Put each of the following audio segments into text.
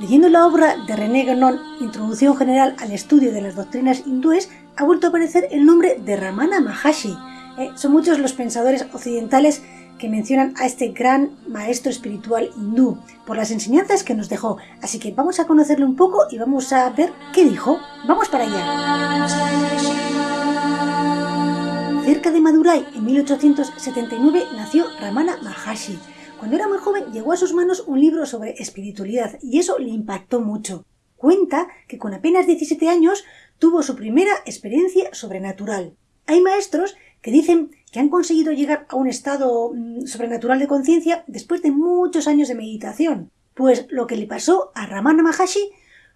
Leyendo la obra de René Guénon, Introducción General al Estudio de las Doctrinas Hindúes, ha vuelto a aparecer el nombre de Ramana Maharshi. Eh, son muchos los pensadores occidentales que mencionan a este gran maestro espiritual hindú por las enseñanzas que nos dejó. Así que vamos a conocerle un poco y vamos a ver qué dijo. Vamos para allá. Cerca de Madurai, en 1879, nació Ramana Maharshi. Cuando era muy joven llegó a sus manos un libro sobre espiritualidad y eso le impactó mucho. Cuenta que con apenas 17 años tuvo su primera experiencia sobrenatural. Hay maestros que dicen que han conseguido llegar a un estado mm, sobrenatural de conciencia después de muchos años de meditación. Pues lo que le pasó a Ramana Maharshi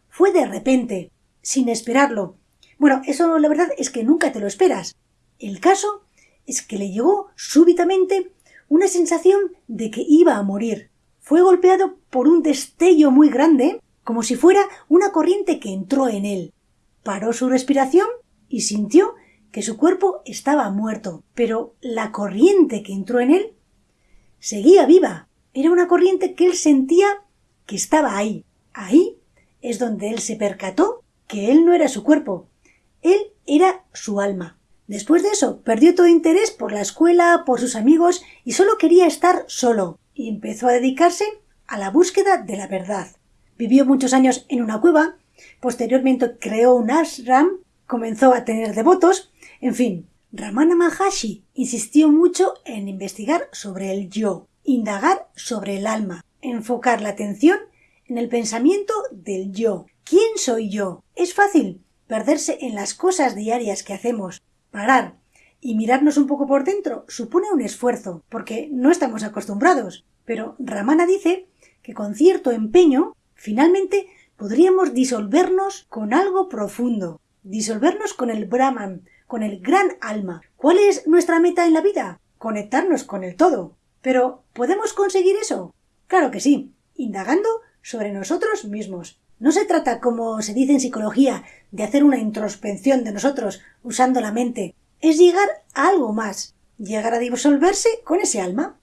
fue de repente, sin esperarlo. Bueno, eso la verdad es que nunca te lo esperas. El caso es que le llegó súbitamente una sensación de que iba a morir. Fue golpeado por un destello muy grande, como si fuera una corriente que entró en él. Paró su respiración y sintió que su cuerpo estaba muerto, pero la corriente que entró en él seguía viva. Era una corriente que él sentía que estaba ahí. Ahí es donde él se percató que él no era su cuerpo, él era su alma. Después de eso, perdió todo interés por la escuela, por sus amigos y solo quería estar solo, y empezó a dedicarse a la búsqueda de la verdad. Vivió muchos años en una cueva, posteriormente creó un ashram, comenzó a tener devotos, en fin, Ramana Maharshi insistió mucho en investigar sobre el yo, indagar sobre el alma, enfocar la atención en el pensamiento del yo. ¿Quién soy yo? Es fácil perderse en las cosas diarias que hacemos, y mirarnos un poco por dentro supone un esfuerzo, porque no estamos acostumbrados. Pero Ramana dice que con cierto empeño, finalmente podríamos disolvernos con algo profundo, disolvernos con el Brahman, con el gran alma. ¿Cuál es nuestra meta en la vida? Conectarnos con el todo. Pero ¿podemos conseguir eso? Claro que sí, indagando sobre nosotros mismos. No se trata, como se dice en psicología, de hacer una introspección de nosotros usando la mente. Es llegar a algo más, llegar a disolverse con ese alma.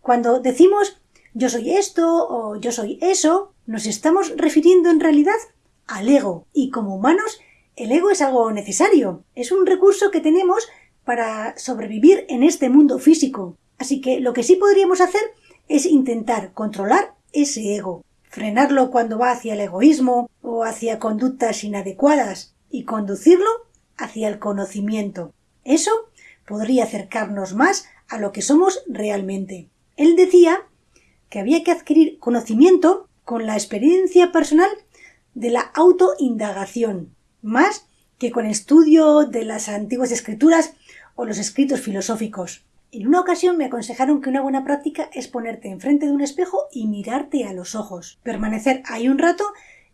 Cuando decimos yo soy esto o yo soy eso, nos estamos refiriendo en realidad al ego. Y como humanos, el ego es algo necesario. Es un recurso que tenemos para sobrevivir en este mundo físico. Así que lo que sí podríamos hacer es intentar controlar ese ego frenarlo cuando va hacia el egoísmo o hacia conductas inadecuadas y conducirlo hacia el conocimiento. Eso podría acercarnos más a lo que somos realmente. Él decía que había que adquirir conocimiento con la experiencia personal de la autoindagación, más que con estudio de las antiguas escrituras o los escritos filosóficos. En una ocasión me aconsejaron que una buena práctica es ponerte enfrente de un espejo y mirarte a los ojos, permanecer ahí un rato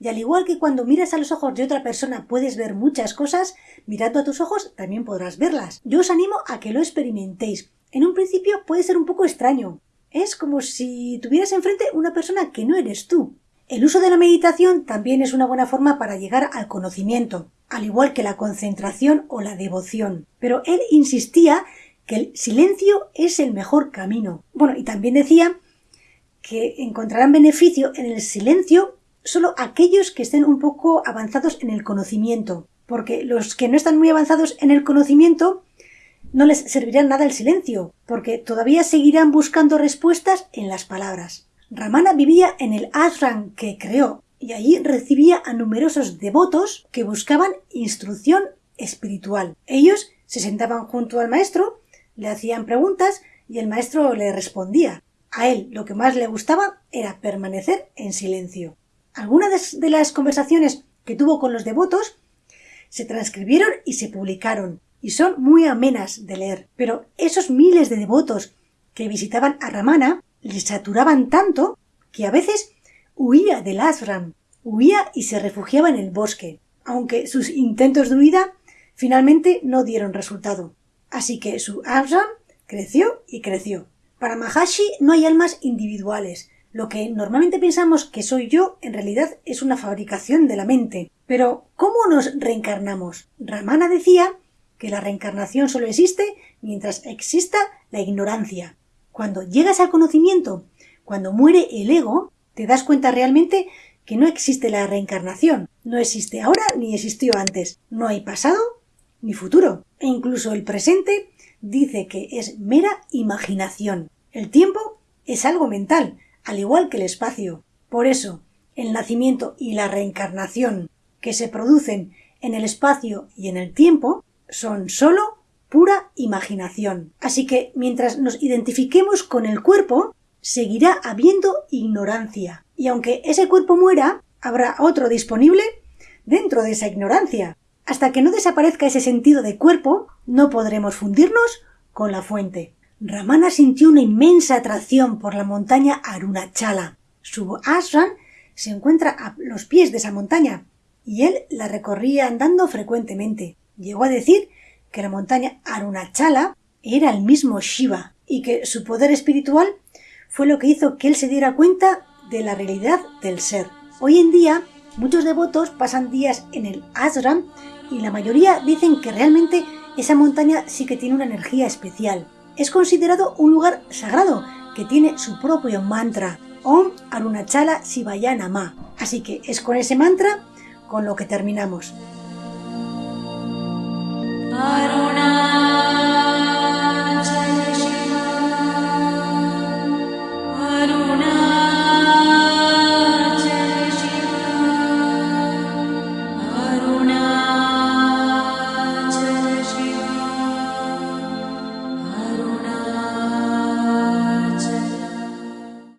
y al igual que cuando miras a los ojos de otra persona puedes ver muchas cosas, mirando a tus ojos también podrás verlas. Yo os animo a que lo experimentéis. En un principio puede ser un poco extraño. Es como si tuvieras enfrente una persona que no eres tú. El uso de la meditación también es una buena forma para llegar al conocimiento, al igual que la concentración o la devoción. Pero él insistía que el silencio es el mejor camino. Bueno, y también decía que encontrarán beneficio en el silencio solo aquellos que estén un poco avanzados en el conocimiento, porque los que no están muy avanzados en el conocimiento no les servirá nada el silencio, porque todavía seguirán buscando respuestas en las palabras. Ramana vivía en el ashram que creó y allí recibía a numerosos devotos que buscaban instrucción espiritual. Ellos se sentaban junto al maestro le hacían preguntas y el maestro le respondía. A él lo que más le gustaba era permanecer en silencio. Algunas de las conversaciones que tuvo con los devotos se transcribieron y se publicaron, y son muy amenas de leer. Pero esos miles de devotos que visitaban a Ramana le saturaban tanto que a veces huía del ashram, huía y se refugiaba en el bosque, aunque sus intentos de huida finalmente no dieron resultado. Así que su ashram creció y creció. Para Mahashi no hay almas individuales. Lo que normalmente pensamos que soy yo en realidad es una fabricación de la mente. Pero, ¿cómo nos reencarnamos? Ramana decía que la reencarnación solo existe mientras exista la ignorancia. Cuando llegas al conocimiento, cuando muere el ego, te das cuenta realmente que no existe la reencarnación, no existe ahora ni existió antes, no hay pasado ni futuro, e incluso el presente dice que es mera imaginación. El tiempo es algo mental, al igual que el espacio. Por eso, el nacimiento y la reencarnación que se producen en el espacio y en el tiempo son sólo pura imaginación. Así que mientras nos identifiquemos con el cuerpo, seguirá habiendo ignorancia. Y aunque ese cuerpo muera, habrá otro disponible dentro de esa ignorancia. Hasta que no desaparezca ese sentido de cuerpo, no podremos fundirnos con la fuente. Ramana sintió una inmensa atracción por la montaña Arunachala. Su ashram se encuentra a los pies de esa montaña y él la recorría andando frecuentemente. Llegó a decir que la montaña Arunachala era el mismo Shiva y que su poder espiritual fue lo que hizo que él se diera cuenta de la realidad del ser. Hoy en día muchos devotos pasan días en el ashram y la mayoría dicen que realmente esa montaña sí que tiene una energía especial. Es considerado un lugar sagrado que tiene su propio mantra, Om Arunachala Shivayana Ma. Así que es con ese mantra con lo que terminamos.